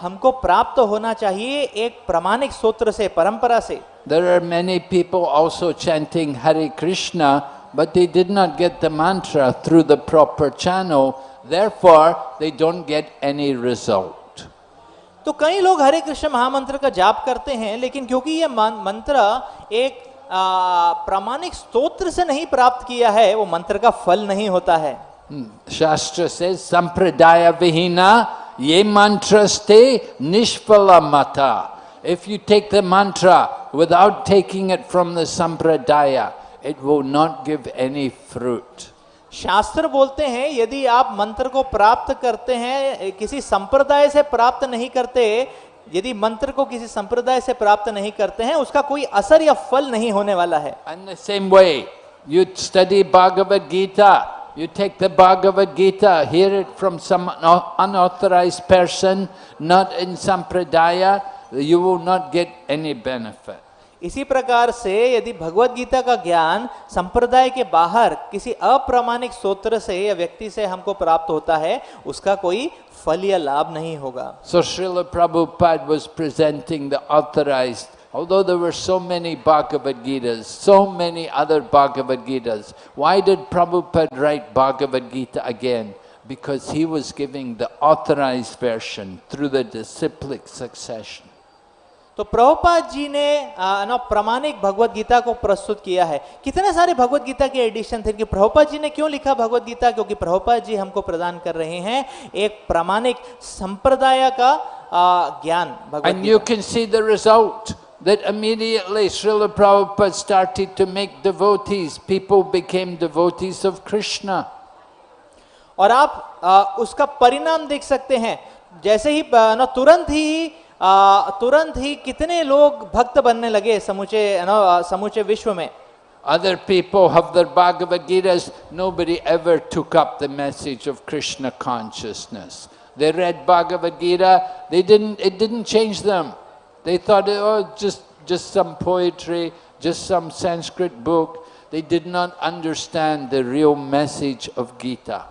हमको प्राप्त होना चाहिए एक प्रमाणिक सूत्र से परंपरा से। There are many people also chanting Hare Krishna but they did not get the mantra through the proper channel therefore they don't get any result तो कई लोग हरे कृष्ण महामंत्र का जाप करते हैं लेकिन क्योंकि यह मंत्र एक प्रामाणिक स्तोत्र से नहीं प्राप्त किया है वो मंत्र का फल नहीं होता है। Shastra says, Sampradaya Vihina ye mantraste nishpala mata. If you take the mantra without taking it from the Sampradaya, it will not give any fruit. शास्त्र बोलते हैं यदि आप मंत्र को प्राप्त करते हैं किसी संप्रदाय से प्राप्त नहीं करते यदि मंत्र को किसी संप्रदाय से प्राप्त नहीं करते हैं उसका कोई असर या फल नहीं होने वाला है the same way, you study Bhagavad Gita, You take the Bhagavad Gita, hear it from some unauthorized person, not in Sampradaya, you will not get any benefit. इसी प्रकार से यदि भगवत गीता का ज्ञान संप्रदाय के बाहर किसी अप्रामाणिक सूत्र से या व्यक्ति से हमको प्राप्त होता है उसका कोई फल या लाभ नहीं होगा so Prabhupada was presenting the authorized although there were so many Bhagavad Gitas, so many other Bhagavad Gitas, why did Prabhupada write Bhagavad Gita again? Because he was giving the authorized version through the disciplic succession. तो प्रभुपाद जी ने ना प्रामाणिक भगवत गीता को प्रस्तुत किया है कितने सारे भगवत गीता के एडिशन थे कि प्रभुपाद जी ने क्यों लिखा भगवत गीता क्योंकि प्रभुपाद जी हमको प्रदान कर रहे हैं एक प्रामाणिक संप्रदाय का ज्ञान भगवत And you Gita can see the result that immediately Srila Prabhupada started to make devotees. People became devotees of Krishna. और आप आ, उसका परिणाम देख सकते हैं जैसे ही अ, न तुरंत ही अ, तुरंत ही कितने लोग भक्त बनने लगे समूचे न अ, समूचे विश्व में Other people have their Bhagavad Gitas. Nobody ever took up the message of Krishna consciousness. They read Bhagavad Gita. They didn't. It didn't change them. They thought, oh, just just some poetry, just some Sanskrit book. They did not understand the real message of Gita.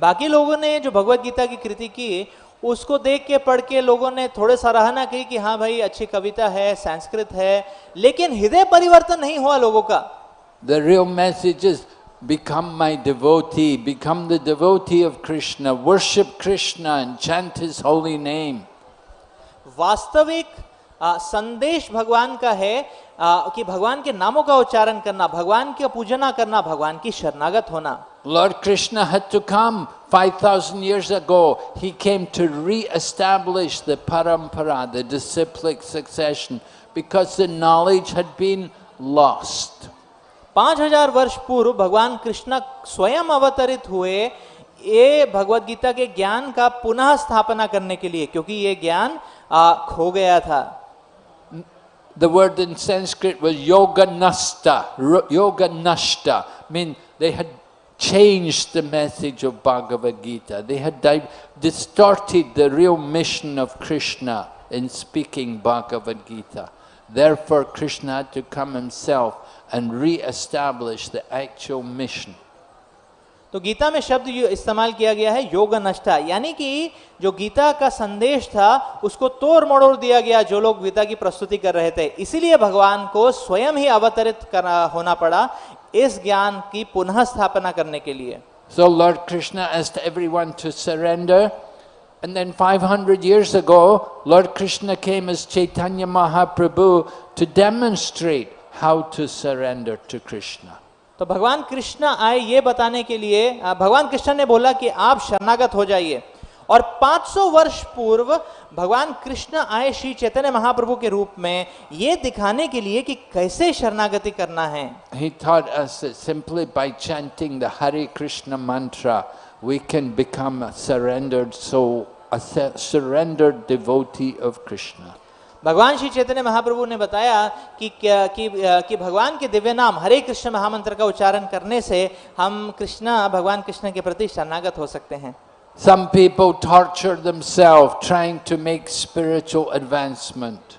बाकी लोगों ने जो भगवत गीता की कृति की उसको देख के पढ़ के लोगों ने थोड़े सराहना की कि हाँ भाई अच्छी कविता है संस्कृत है लेकिन हृदय परिवर्तन नहीं हुआ लोगों का The real message is become my devotee, become the devotee of Krishna, worship Krishna and chant his holy name. वास्तविक आ, संदेश भगवान का है आ, कि भगवान के नामों का उच्चारण करना भगवान की पूजना करना भगवान की शरणागत होना Lord Krishna had to come 5,000 years ago. He came to re-establish the parampara, the disciplic succession, because the knowledge had been lost. पाँच हज़ार वर्ष पूर्व भगवान कृष्ण स्वयं अवतरित हुए ये भगवत गीता के ज्ञान का पुनः स्थापना करने के लिए क्योंकि ये ज्ञान आ, खो गया था The word in Sanskrit was yoga nasta. Ro- Yoga nashta. mean they had changed the message of Bhagavad Gita. They had di- distorted the real mission of Krishna in speaking Bhagavad Gita. Therefore, Krishna had to come himself and re-establish the actual mission. तो गीता में शब्द इस्तेमाल किया गया है योग नष्टा। यानी कि जो गीता का संदेश था, उसको तोड़ मड़ोड़ दिया गया जो लोग गीता की प्रस्तुति कर रहे थे। इसीलिए भगवान को स्वयं ही अवतरित करना होना पड़ा इस ज्ञान की पुनः स्थापना करने के लिए। So lord Krishna asked every one to surrender and then hundred years ago lord Krishna के miss Chaitanya Mahaprabhu to demonstrate how to surrender to Krishna तो भगवान कृष्ण आए ये बताने के लिए भगवान कृष्ण ने बोला कि आप शरणागत हो जाइए और 500 वर्ष पूर्व भगवान कृष्ण आए श्री चैतन्य महाप्रभु के रूप में ये दिखाने के लिए कि कैसे शरणागति करना है He taught us that simply by chanting the Hare Krishna mantra, we can become a surrendered soul, a surrendered devotee of Krishna. भगवान श्री चैतन्य महाप्रभु ने बताया कि कि, कि भगवान के दिव्य नाम हरे कृष्ण महामंत्र का उच्चारण करने से हम कृष्णा भगवान कृष्ण के प्रति शरणागत हो सकते हैं Some people torture themselves trying to make spiritual advancement.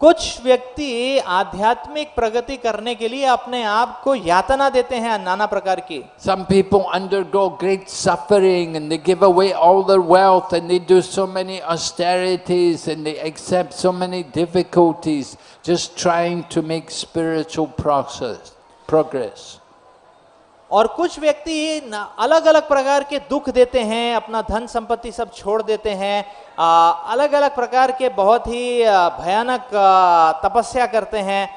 कुछ व्यक्ति आध्यात्मिक प्रगति करने के लिए अपने आप को यातना देते हैं नाना प्रकार की। Some people undergo great suffering and they give away all their wealth and they do so many austerities and they accept so many difficulties just trying to make spiritual process progress और कुछ व्यक्ति अलग अलग प्रकार के दुख देते हैं अपना धन संपत्ति सब छोड़ देते हैं आ, अलग अलग प्रकार के बहुत ही भयानक तपस्या करते हैं।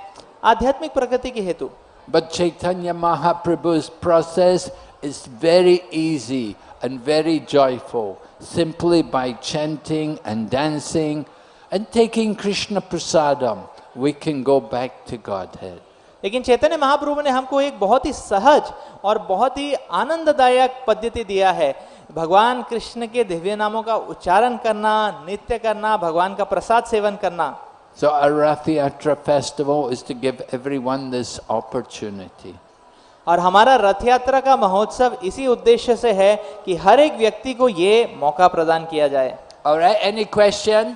आध्यात्मिक प्रगति के हेतु। Chaitanya Mahaprabhu's process is very easy and very joyful simply by chanting and dancing and taking Krishna prasadam we can go back to godhead लेकिन चैतन्य महाप्रभु ने हमको एक बहुत ही सहज और बहुत ही आनंददायक पद्धति दिया है भगवान कृष्ण के दिव्य नामों का उच्चारण करना नित्य करना भगवान का प्रसाद सेवन करना So our festival is to give everyone this opportunity. और हमारा रथ यात्रा का महोत्सव इसी उद्देश्य से है कि हर एक व्यक्ति को ये मौका प्रदान किया जाए और any question?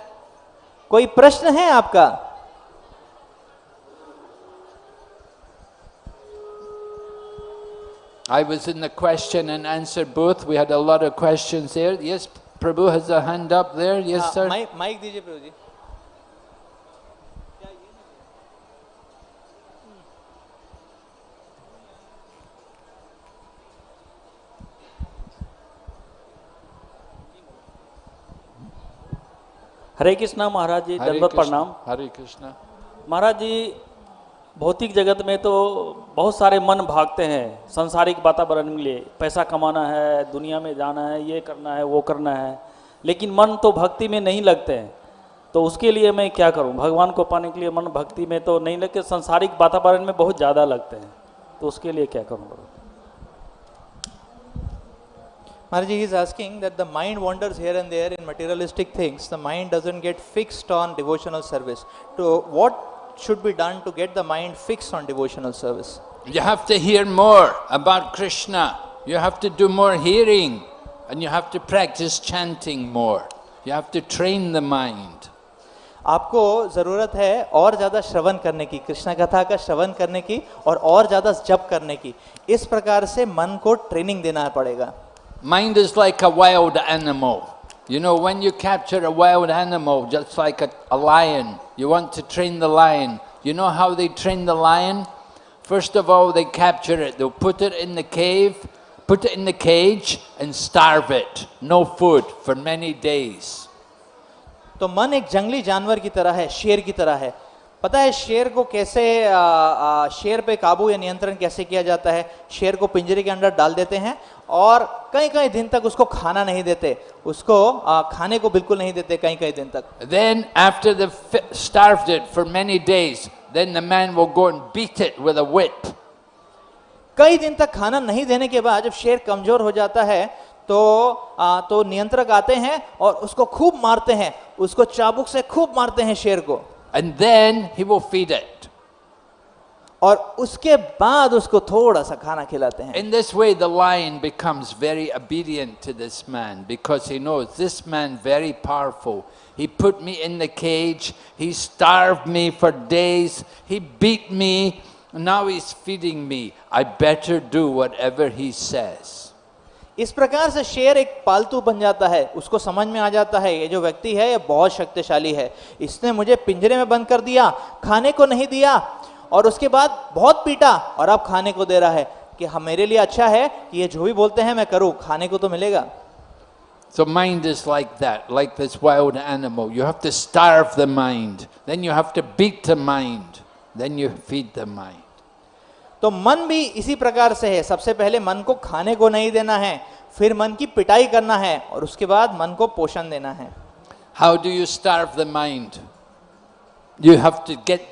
कोई प्रश्न है आपका I was in the question and answer booth. We had a lot of questions there. Yes, Prabhu has a hand up there. Yes, हाँ, sir. माइक माइक दीजिए प्रभु जी हरे कृष्णा महाराज जी Hare दंडवत Krishna. प्रणाम Hare Krishna. महाराज जी भौतिक जगत में तो बहुत सारे मन भागते हैं, सांसारिक वातावरण के लिए। पैसा कमाना है, दुनिया में जाना है, ये करना है, वो करना है। लेकिन मन तो भक्ति में नहीं लगते हैं। तो उसके लिए मैं क्या करूँ? भगवान को पाने के लिए मन भक्ति में तो नहीं लगते, सांसारिक वातावरण में बहुत ज़्यादा लगते हैं। तो उसके लिए क्या करूँ? Maharaj is asking that the mind wanders here and there in materialistic things. The mind doesn't get fixed on devotional service. To what should be done to get the mind fixed on devotional service? You have to hear more about Krishna. You have to do more hearing. And you have to practice chanting more. You have to train the mind. आपको ज़रूरत है और ज़्यादा श्रवण करने की कृष्ण कथा का श्रवण करने की और और ज़्यादा जप करने की इस प्रकार से मन को ट्रेनिंग देना पड़ेगा Mind is like a wild animal. You know, when you capture a wild animal, just like a, a lion, you want to train the lion. You know how they train the lion? First of all, they capture it. They'll put it in the cave, put it in the cage, and starve it. No food for many days. तो मन एक जंगली जानवर की तरह है शेर की तरह है पता है शेर को कैसे आ, आ, शेर पे काबू या नियंत्रण कैसे किया जाता है? शेर को पिंजरे के अंदर डाल देते हैं और कई कई दिन तक उसको खाना नहीं देते। उसको आ, खाने को बिल्कुल नहीं देते कई कई दिन तक। They've fi- starved it for many days, then the man will go and beat it with a whip. कई दिन तक खाना नहीं देने के बाद जब शेर कमज़ोर हो जाता है तो आ, तो नियंत्रक आते हैं और उसको खूब मारते हैं। उसको चाबुक से खूब मारते हैं शेर को। And then he will feed it. और उसके बाद उसको थोड़ा सा खाना खिलाते हैं In this way, the lion becomes very obedient to this man because he knows this man very powerful. He put me in the cage. He starved me for days. He beat me. Now he's feeding me. I better do whatever he says. इस प्रकार से शेर एक पालतू बन जाता है उसको समझ में आ जाता है ये जो व्यक्ति है ये बहुत शक्तिशाली है इसने मुझे पिंजरे में बंद कर दिया खाने को नहीं दिया और उसके बाद बहुत पीटा और अब खाने को दे रहा है कि हम मेरे लिए अच्छा है कि ये जो भी बोलते हैं मैं करूँ खाने को तो मिलेगा So mind is like that, like this wild animal. You have to starve the mind. Then you have to beat the mind. Then you feed the mind. तो मन भी इसी प्रकार से है। सबसे पहले मन को खाने को नहीं देना है फिर मन की पिटाई करना है और उसके बाद मन को पोषण देना है। How do you starve the mind you have to get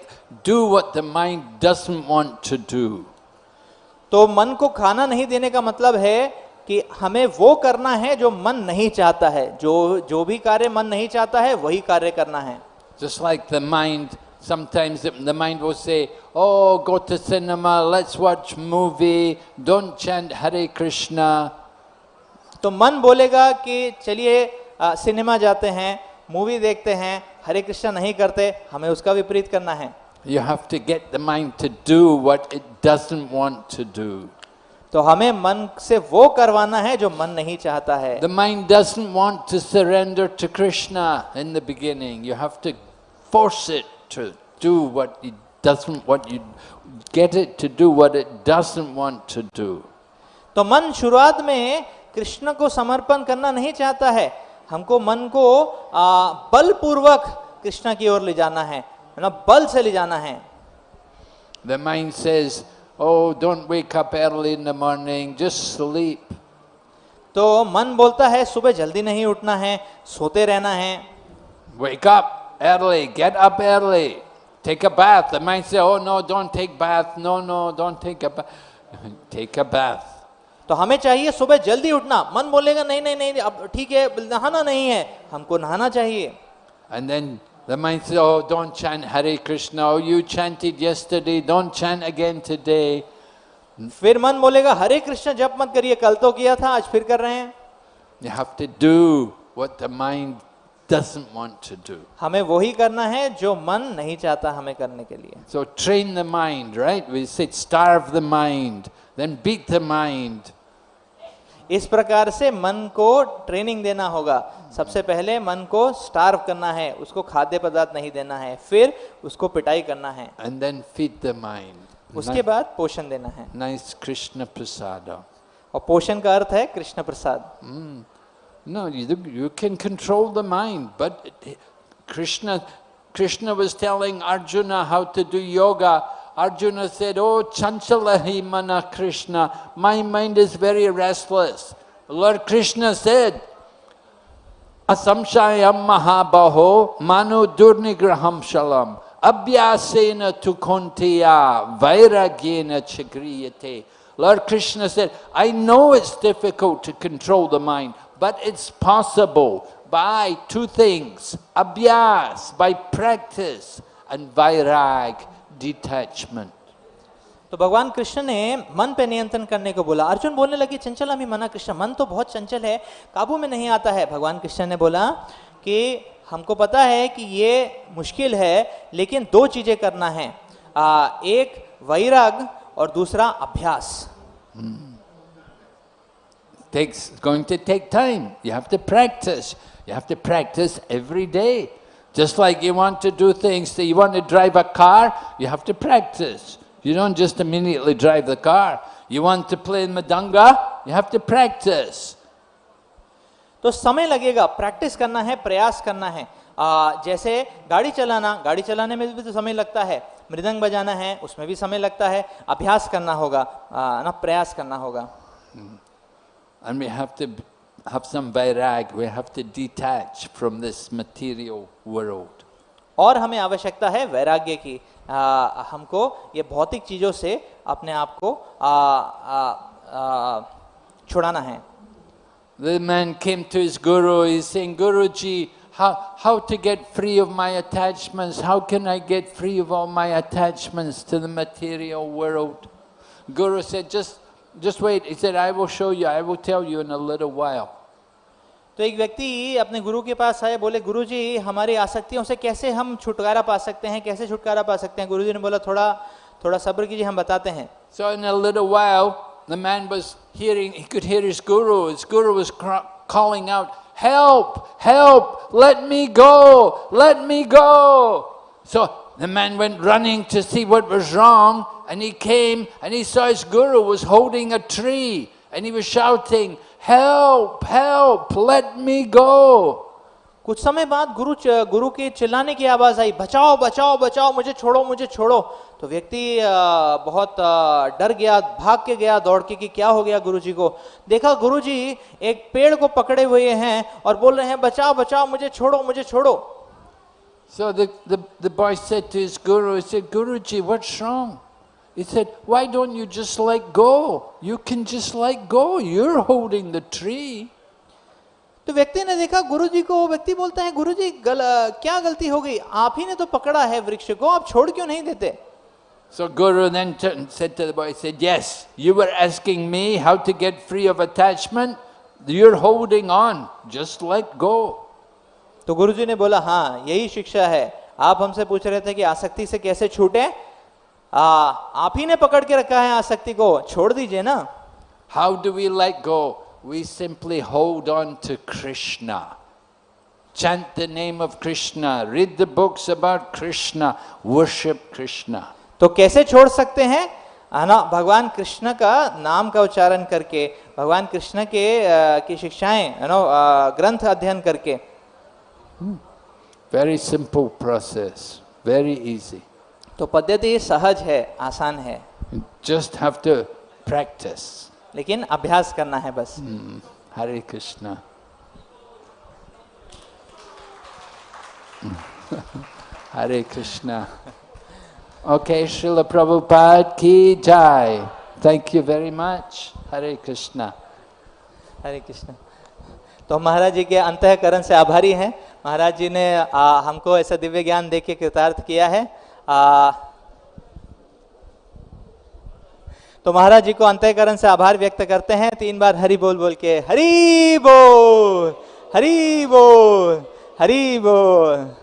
do what the mind want to do. तो मन को खाना नहीं देने का मतलब है कि हमें वो करना है जो मन नहीं चाहता है। जो जो भी कार्य मन नहीं चाहता है वही कार्य करना है। Just like the mind, sometimes the, mind will say, "Oh, go to cinema, let's watch movie. Don't chant Hare Krishna." तो मन बोलेगा कि चलिए सिनेमा जाते हैं मूवी देखते हैं हरे कृष्णा नहीं करते हमें उसका विपरीत करना है You have to get the mind to do what it doesn't want to do. तो हमें मन से वो करवाना है जो मन नहीं चाहता है The mind doesn't want to surrender to Krishna in the beginning. You have to force it to do what it doesn't what you get it to do what it doesn't want to do. तो मन शुरुआत में कृष्ण को समर्पण करना नहीं चाहता है हमको मन को बलपूर्वक कृष्ण की ओर ले जाना है ना बल से ले जाना है The mind says, "Oh, don't wake up early in the morning, just sleep." तो मन बोलता है सुबह जल्दी नहीं उठना है सोते रहना है Wake up early, get up early. Take a bath. The mind says, "Oh no, don't take bath. No, no, don't take a bath." take a bath. तो हमें चाहिए सुबह जल्दी उठना मन बोलेगा नहीं नहीं नहीं अब ठीक है नहाना नहीं है हमको नहाना चाहिए And then the mind says, Oh, don't chant Hare Krishna. Oh, you chanted yesterday. Don't chant again today. फिर मन बोलेगा हरे कृष्ण जप मत करिए कल तो किया था आज फिर कर रहे हैं You have to do what the mind doesn't want to do. हमें वही करना है जो मन नहीं चाहता हमें करने के लिए So train the mind, right? We said starve the mind, then beat the mind. इस प्रकार से मन को ट्रेनिंग देना होगा सबसे पहले मन को स्टार्व करना है उसको खाद्य पदार्थ नहीं देना है फिर उसको पिटाई करना है And then feed the mind. उसके बाद पोषण देना है Nice Krishna prasada. और पोषण का अर्थ है Krishna Prasad No, you, you can control the mind, but Krishna, Krishna was telling Arjuna how to do yoga. Arjuna said, Oh, Chanchalahi mana Krishna, my mind is very restless. Lord Krishna said, Asamshayam mahabaho manu durnigraham shalam abhyasena tu kontiya vairagyena chagriyate Lord Krishna said, I know it's difficult to control the mind, but it's possible by two things. Abhyas, by practice, and vairag, detachment. तो भगवान कृष्ण ने मन पे नियंत्रण करने को बोला। अर्जुन बोलने लगी चंचल अभी मना कृष्ण मन तो बहुत चंचल है काबू में नहीं आता है। भगवान कृष्ण ने बोला कि हमको पता है कि ये मुश्किल है लेकिन दो चीज़ें करना है। आ, एक वैराग और दूसरा अभ्यास। Takes, it's going to take time. You have to practice. You have to practice every day. Just like you want to do things, so you want to drive a car, you have to practice. You don't just immediately drive the car. You want to play in madanga, you have to practice. तो समय लगेगा practice करना है प्रयास करना है आ, जैसे गाड़ी चलाना गाड़ी चलाने में भी तो समय लगता है मृदंग बजाना है उसमें भी समय लगता है अभ्यास करना होगा आ, ना प्रयास करना होगा And we have to have some vairag, we have to detach from this material world. और हमें आवश्यकता है वैराग्य की आ, हमको ये भौतिक चीजों से अपने आप को आ, आ, आ, छुड़ाना है The man came to his guru, he's saying, Guruji, how, how to get free of my attachments? How can I get free of all my attachments to the material world? Guru said, just, just wait. He said, I will show you, I will tell you in a little while. तो एक व्यक्ति अपने गुरु के पास आए बोले गुरु जी हमारी आसक्तियों से कैसे हम छुटकारा पा सकते हैं कैसे छुटकारा पा सकते हैं गुरु जी ने बोला थोड़ा थोड़ा सब्र कीजिए हम बताते हैं So in a little while, the man was hearing, he could hear his guru. His guru was cr- calling out, help, help, let me go, let me go. So the man went running to see what was wrong, And he came and he saw his guru was holding a tree, and he was shouting, help, help, let me go. कुछ समय बाद गुरु गुरु के चिल्लाने की आवाज़ आई बचाओ बचाओ बचाओ मुझे छोड़ो मुझे छोड़ो तो व्यक्ति अ, बहुत अ, डर गया भाग के गया दौड़ के कि क्या हो गया गुरु जी को देखा गुरु जी एक पेड़ को पकड़े हुए हैं और बोल रहे हैं बचाओ बचाओ मुझे छोड़ो मुझे छोड़ो So the, the, the boy said to his guru, he said, Guruji, what's wrong? He said, why don't you just let go? You can just let go. You're holding the tree. तो व्यक्ति ने देखा गुरु जी को वो व्यक्ति बोलता है गुरु जी गल, क्या गलती हो गई आप ही ने तो पकड़ा है वृक्ष को आप छोड़ क्यों नहीं देते So Guru then turned- said to the boy, he said, yes, you were asking me how to get free of attachment. You're holding on. Just let go. तो गुरु जी ने बोला हाँ यही शिक्षा है आप हमसे पूछ रहे थे कि आसक्ति से कैसे छूटे आ, आप ही ने पकड़ के रखा है आसक्ति को। छोड़ दीजिए ना। How do we like go we simply hold on to Krishna chant the name of Krishna read the books about Krishna worship Krishna तो कैसे छोड़ सकते हैं? ना भगवान कृष्ण का नाम का उच्चारण करके भगवान कृष्ण के की शिक्षाएँ है ना ग्रंथ अध्ययन करके। Very simple process very easy तो पद्धति सहज है आसान है। जस्ट हैव टू प्रैक्टिस लेकिन अभ्यास करना है बस। हरे कृष्ण हरे कृष्ण ओके श्रील प्रभुपाद की जय thank you very much Hare Krishna Hare Krishna तो महाराज जी के अंतकरण से आभारी हैं। महाराज जी ने आ, हमको ऐसा दिव्य ज्ञान देके कृतार्थ किया है। आ, तो महाराज जी को अंत्यकरण से आभार व्यक्त करते हैं। तीन बार हरी बोल बोल के हरी बोल हरी बोल हरी बोल।